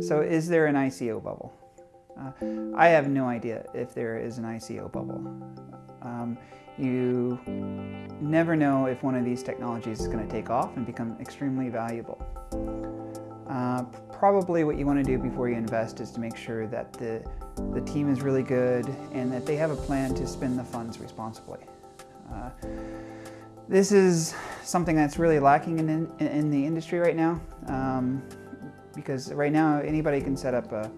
So is there an ICO bubble? Uh, I have no idea if there is an ICO bubble. Um, you never know if one of these technologies is going to take off and become extremely valuable. Uh, probably what you want to do before you invest is to make sure that the, the team is really good and that they have a plan to spend the funds responsibly. Uh, this is something that's really lacking in, in, in the industry right now. Um, because right now anybody can set up a,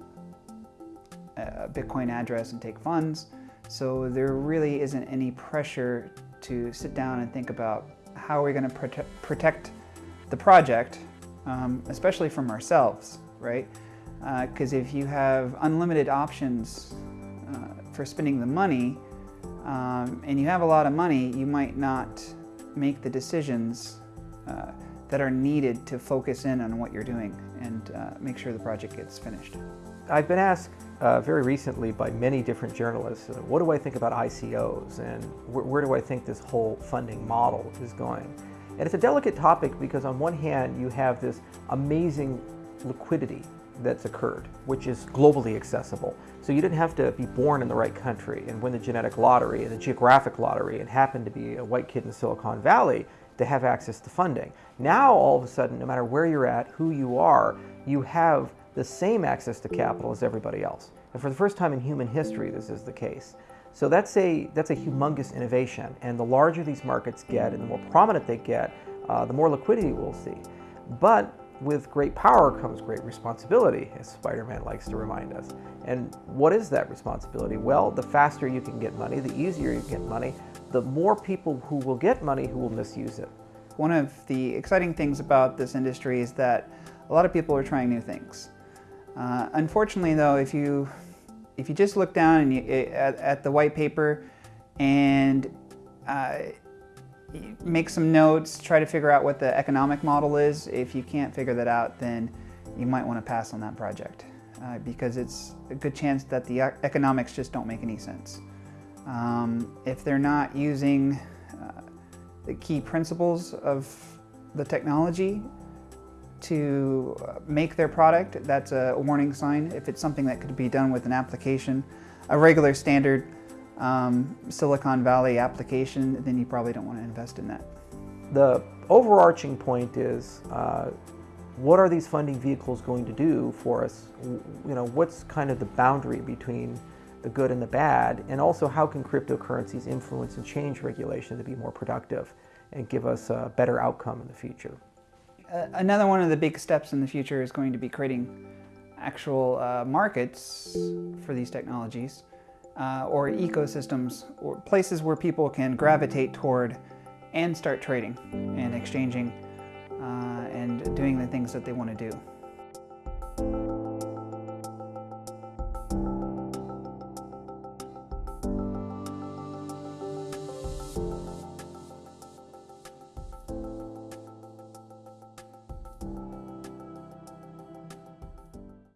a Bitcoin address and take funds. So there really isn't any pressure to sit down and think about how are we going to prote protect the project, um, especially from ourselves, right? Because uh, if you have unlimited options uh, for spending the money, um, and you have a lot of money, you might not make the decisions uh, that are needed to focus in on what you're doing and uh, make sure the project gets finished. I've been asked uh, very recently by many different journalists, uh, what do I think about ICOs and wh where do I think this whole funding model is going? And it's a delicate topic because on one hand you have this amazing liquidity that's occurred, which is globally accessible. So you didn't have to be born in the right country and win the genetic lottery and the geographic lottery and happen to be a white kid in Silicon Valley to have access to funding. Now, all of a sudden, no matter where you're at, who you are, you have the same access to capital as everybody else. And for the first time in human history, this is the case. So that's a, that's a humongous innovation. And the larger these markets get and the more prominent they get, uh, the more liquidity we'll see. But with great power comes great responsibility, as Spider-Man likes to remind us. And what is that responsibility? Well, the faster you can get money, the easier you get money, the more people who will get money who will misuse it. One of the exciting things about this industry is that a lot of people are trying new things. Uh, unfortunately though, if you, if you just look down and you, at, at the white paper and uh, make some notes, try to figure out what the economic model is, if you can't figure that out, then you might want to pass on that project uh, because it's a good chance that the economics just don't make any sense. Um, if they're not using uh, the key principles of the technology to uh, make their product, that's a warning sign. If it's something that could be done with an application, a regular standard um, Silicon Valley application, then you probably don't want to invest in that. The overarching point is, uh, what are these funding vehicles going to do for us? You know, what's kind of the boundary between the good and the bad, and also how can cryptocurrencies influence and change regulation to be more productive and give us a better outcome in the future. Uh, another one of the big steps in the future is going to be creating actual uh, markets for these technologies uh, or ecosystems or places where people can gravitate toward and start trading and exchanging uh, and doing the things that they want to do.